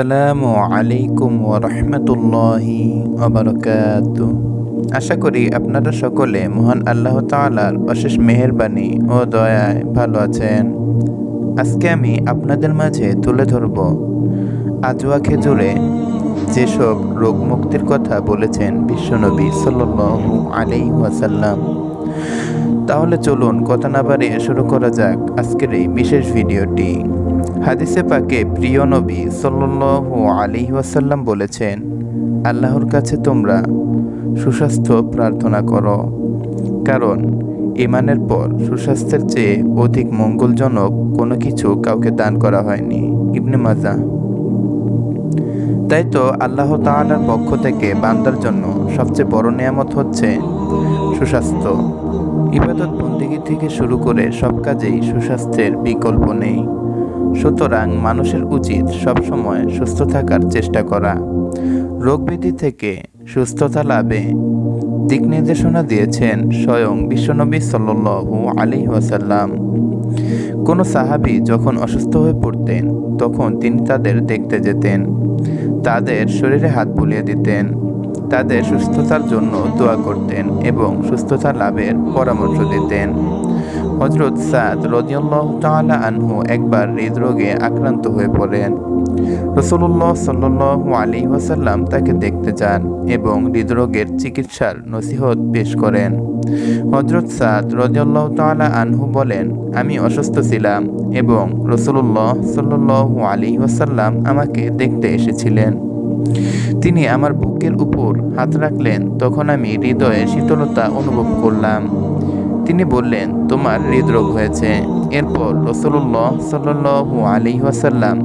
আসসালামু আলাইকুম ওরহমতুল্লাহি অবরকাত আশা করি আপনারা সকলে মহান আল্লাহ তাআলার অশেষ মেহেরবানি ও দয়ায় ভালো আছেন। আজকে আমি আপনাদের মাঝে তুলে ধরব আজওয়া খেজুরে যেসব রোগ মুক্তির কথা বলেছেন বিশ্বনবী সাল্লাল্লাহু আলাইহি ওয়াসাল্লাম। তাহলে চলুন কথা না বাড়িয়ে শুরু করা যাক আজকের এই বিশেষ ভিডিওটি। হাদিসে পাকে প্রিয় নবী সাল্লাল্লাহু আলাইহি ওয়াসাল্লাম বলেছেন, আল্লাহর কাছে তোমরা সুস্বাস্থ্য প্রার্থনা করো। কারণ ইমানের পর সুস্বাস্থ্যের চেয়ে অধিক মঙ্গলজনক কোনো কিছু কাউকে দান করা হয়নি। ইবনে মাজা তাই তো আল্লাহ তাআলার পক্ষ থেকে বান্দার জন্য সবচেয়ে বড় নিয়ামত হচ্ছে সুস্বাস্থ্য। ইবাদত বন্দিগি থেকে শুরু করে সব কাজেই সুস্বাস্থ্যের বিকল্প নেই। সুতরাং মানুষের উচিত সবসময় সুস্থ থাকার চেষ্টা করা। রোগব্যাধি থেকে সুস্থতা লাভে দিক নির্দেশনা দিয়েছেন স্বয়ং বিশ্বনবী সাল্লু আলী ওয়াসাল্লাম। কোনো সাহাবি যখন অসুস্থ হয়ে পড়তেন, তখন তিনি তাদের দেখতে যেতেন। তাদের শরীরে হাত বুলিয়ে দিতেন। তাদের সুস্থতার জন্য দোয়া করতেন এবং সুস্থতা লাভের পরামর্শ দিতেন। হজরত সাদ রদিউল্লাহ তালা আনহু একবার হৃদরোগে আক্রান্ত হয়ে পড়েন। রসুল্লাহ সাল্লাহ আলী ওয়াসাল্লাম তাকে দেখতে যান এবং হৃদরোগের চিকিৎসার নসিহত পেশ করেন। হজরত সাদ রদিউল্লাহ তালা আনহু বলেন, আমি অসুস্থ ছিলাম এবং রসুল্লাহ সাল্লাহ আলী ওয়াসাল্লাম আমাকে দেখতে এসেছিলেন। তিনি আমার বুকের উপর হাত রাখলেন, তখন আমি হৃদয়ে শীতলতা অনুভব করলাম। তিনি বললেন, তোমার হৃদরোগ হয়েছে। এরপর রসুল্লাহ সাল্লু আলী ওয়াসাল্লাম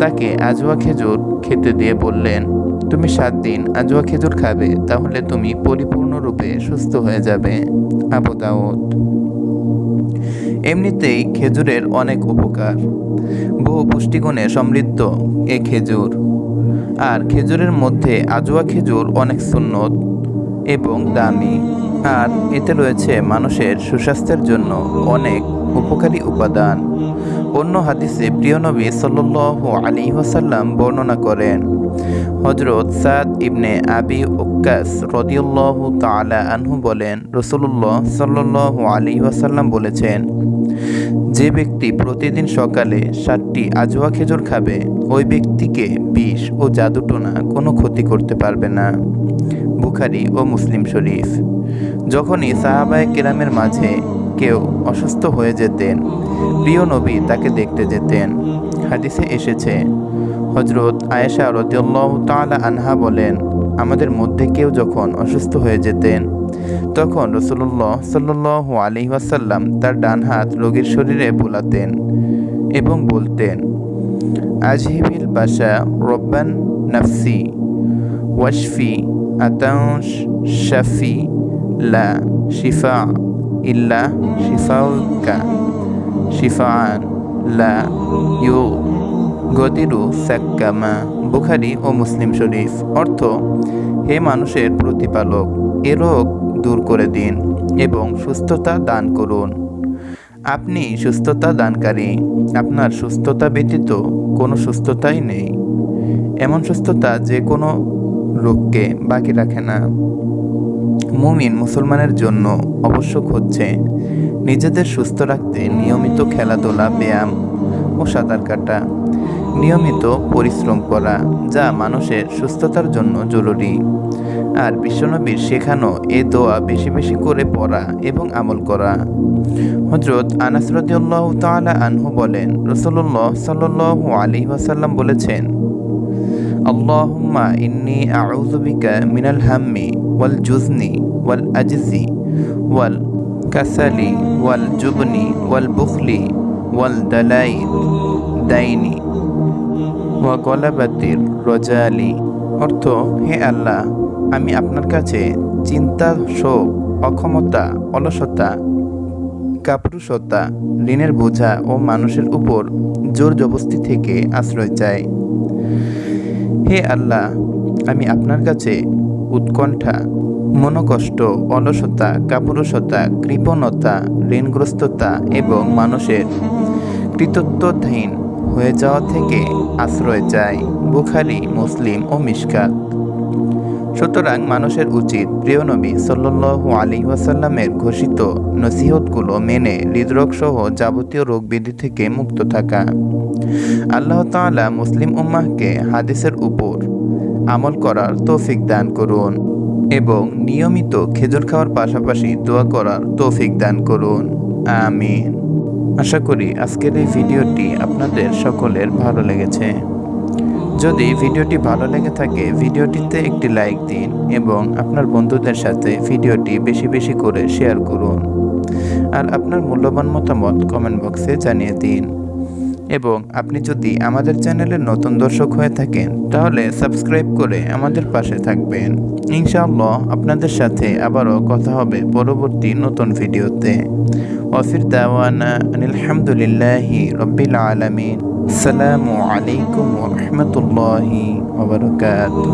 তাকে আজওয়া খেজুর খেতে দিয়ে বললেন, তুমি সাত দিন আজওয়া খেজুর খাবে, তাহলে তুমি পরিপূর্ণরূপে সুস্থ হয়ে যাবে। আবুদাউদ এমনিতেই খেজুরের অনেক উপকার। বহু পুষ্টিগুণে সমৃদ্ধ এ খেজুর। আর খেজুরের মধ্যে আজোয়া খেজুর অনেক সুন্নত এবং দামি। আর এতে রয়েছে মানুষের সুস্বাস্থ্যের জন্য অনেক উপকারী উপাদান। অন্য হাদিসে প্রিয় নবী সাল্লু আলী ওসাল্লাম বর্ণনা করেন হজরত সাদ ইবনে আবি উক্কাস রদিউল্লাহ তালা আনহু বলেন রসুল্লাহ সাল্লু আলী ওয়াসাল্লাম বলেছেন যে ব্যক্তি প্রতিদিন সকালে সাতটি আজোয়া খেজুর খাবে, ওই ব্যক্তিকে বিষ ও জাদুটোনা কোনো ক্ষতি করতে পারবে না। বুখারি ও মুসলিম শরীফ। যখনই সাহাবায় কেরামের মাঝে কেউ অসুস্থ হয়ে যেতেন, প্রিয় নবী তাকে দেখতে যেতেন। হাদিসে এসেছে হজরত আয়েশা রদিউল্লাহ তালা আনহা বলেন, আমাদের মধ্যে কেউ যখন অসুস্থ হয়ে যেতেন তখন রসুল্লাহ সাল্লাহ আলি ওয়াসাল্লাম তার ডান হাত রোগীর শরীরে বোলাতেন এবং বলতেন, আজহিবিল বাসা রব্বান নাফসি, ওয়াশফি আতাউশ শাফি, লা শিফা ইল্লা শিফাউকা শিফান লা ইউ গদিরু সাক্কামা বুখারি ও মুসলিম শরীফ। অর্থ, হে মানুষের প্রতিপালক, এ রোগ দূর করে দিন এবং সুস্থতা দান করুন। আপনি সুস্থতা দানকারী, আপনার সুস্থতা ব্যতীত কোনো সুস্থতাই নেই। এমন সুস্থতা যে কোনো রোগকে বাকি রাখে না। মুমিন মুসলমানের জন্য আবশ্যক হচ্ছে নিজেদের সুস্থ রাখতে নিয়মিত খেলাধুলা, ব্যায়াম ও সাঁতার কাটা। নিয়মিত পরিশ্রম করা যা মানুষের সুস্থতার জন্য জরুরি। আর বিশ্বনবীর শেখানো এ দোয়া বেশি বেশি করে পড়া এবং আমল করা। হজরত আনাস রদিউল্লাহ তালা আনহু বলেন রসল্লাহ সাল্লাহ আলী ওয়াসাল্লাম বলেছেন, আল্লাহুম্মা ইন্নি আউযু বিকা মিনাল হাম্মি ওয়াল জুজনি ওয়াল আজজি ওয়াল কাসালি ওয়াল জুবনি ওয়াল বুখলি ওয়াল দালাই দাইনি ওয়া গলাবাতির রজালি। অর্থ, হে আল্লাহ আমি আপনার কাছে চিন্তা, শোক, অক্ষমতা, অলসতা, কাপুরুষতা, ঋণের বোঝা ও মানুষের উপর জোর জবস্তি থেকে আশ্রয় চাই। হে আল্লাহ, আমি আপনার কাছে উৎকণ্ঠা, মনোকষ্ট, অলসতা, কাপুরুষতা, কৃপণতা, ঋণগ্রস্ততা এবং মানুষের কৃতত্বহীন হয়ে যাওয়া থেকে আশ্রয় চাই। বুখারি, মুসলিম ও মিশকাত। সুতরাং মানুষের উচিত প্রিয় নবী সাল্লু আলী ওয়াসাল্লামের ঘোষিত নসিহতগুলো মেনে হৃদরোগ সহ যাবতীয় রোগ ব্যাধি থেকে মুক্ত থাকা। আল্লাহ তাআলা মুসলিম উম্মাহকে হাদিসের উপর আমল করার তৌফিক দান করুন এবং নিয়মিত খেজুর খাওয়ার পাশাপাশি দোয়া করার তৌফিক দান করুন। আমিন। আশা করি আজকের এই ভিডিওটি আপনাদের সকলের ভালো লেগেছে। যদি ভিডিওটি ভালো লেগে থাকে, ভিডিওটিতে একটি লাইক দিন এবং আপনার বন্ধুদের সাথে ভিডিওটি বেশি বেশি করে শেয়ার করুন। আর আপনার মূল্যবান মতামত কমেন্ট বক্সে জানিয়ে দিন। এবং আপনি যদি আমাদের চ্যানেলের নতুন দর্শক হয়ে থাকেন, তাহলে সাবস্ক্রাইব করে আমাদের পাশে থাকবেন। ইনশাআল্লাহ আপনাদের সাথে আবারও কথা হবে পরবর্তী নতুন ভিডিওতে। ওয়াফির দাওয়ানা আলহামদুলিল্লাহি রব্বিল আলামিন। আসসালামু আলাইকুম ওয়া রাহমাতুল্লাহি ওয়া বারাকাতুহু